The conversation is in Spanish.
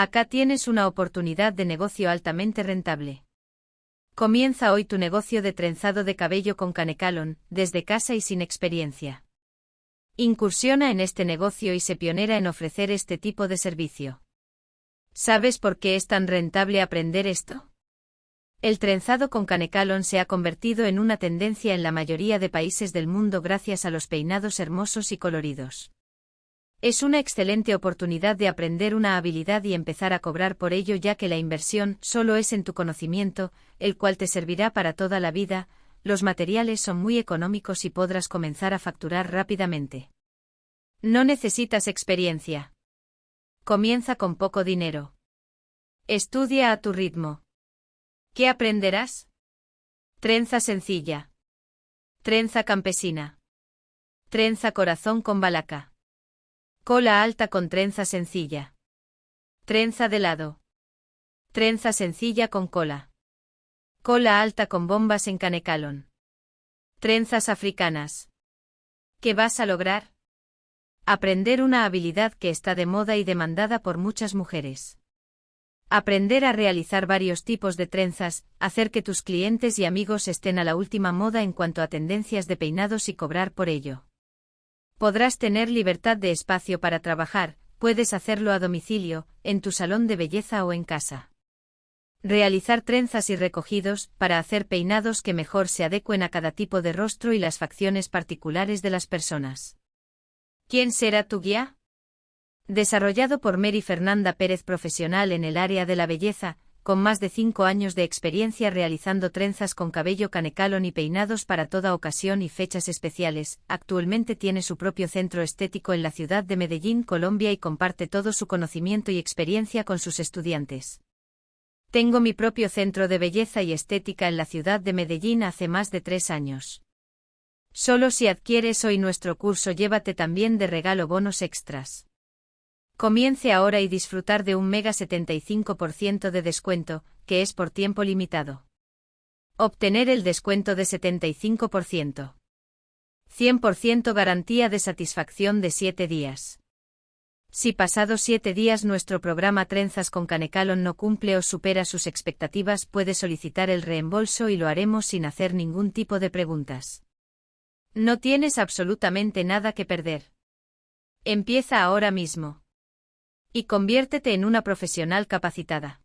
Acá tienes una oportunidad de negocio altamente rentable. Comienza hoy tu negocio de trenzado de cabello con Canecalon, desde casa y sin experiencia. Incursiona en este negocio y se pionera en ofrecer este tipo de servicio. ¿Sabes por qué es tan rentable aprender esto? El trenzado con Canecalon se ha convertido en una tendencia en la mayoría de países del mundo gracias a los peinados hermosos y coloridos. Es una excelente oportunidad de aprender una habilidad y empezar a cobrar por ello ya que la inversión solo es en tu conocimiento, el cual te servirá para toda la vida, los materiales son muy económicos y podrás comenzar a facturar rápidamente. No necesitas experiencia. Comienza con poco dinero. Estudia a tu ritmo. ¿Qué aprenderás? Trenza sencilla. Trenza campesina. Trenza corazón con balaca. Cola alta con trenza sencilla. Trenza de lado. Trenza sencilla con cola. Cola alta con bombas en canecalón. Trenzas africanas. ¿Qué vas a lograr? Aprender una habilidad que está de moda y demandada por muchas mujeres. Aprender a realizar varios tipos de trenzas, hacer que tus clientes y amigos estén a la última moda en cuanto a tendencias de peinados y cobrar por ello. Podrás tener libertad de espacio para trabajar, puedes hacerlo a domicilio, en tu salón de belleza o en casa. Realizar trenzas y recogidos, para hacer peinados que mejor se adecuen a cada tipo de rostro y las facciones particulares de las personas. ¿Quién será tu guía? Desarrollado por Mary Fernanda Pérez profesional en el área de la belleza, con más de cinco años de experiencia realizando trenzas con cabello canecalón y peinados para toda ocasión y fechas especiales, actualmente tiene su propio centro estético en la ciudad de Medellín, Colombia y comparte todo su conocimiento y experiencia con sus estudiantes. Tengo mi propio centro de belleza y estética en la ciudad de Medellín hace más de tres años. Solo si adquieres hoy nuestro curso llévate también de regalo bonos extras. Comience ahora y disfrutar de un mega 75% de descuento, que es por tiempo limitado. Obtener el descuento de 75%. 100% garantía de satisfacción de 7 días. Si pasados 7 días nuestro programa Trenzas con Canecalon no cumple o supera sus expectativas puede solicitar el reembolso y lo haremos sin hacer ningún tipo de preguntas. No tienes absolutamente nada que perder. Empieza ahora mismo y conviértete en una profesional capacitada.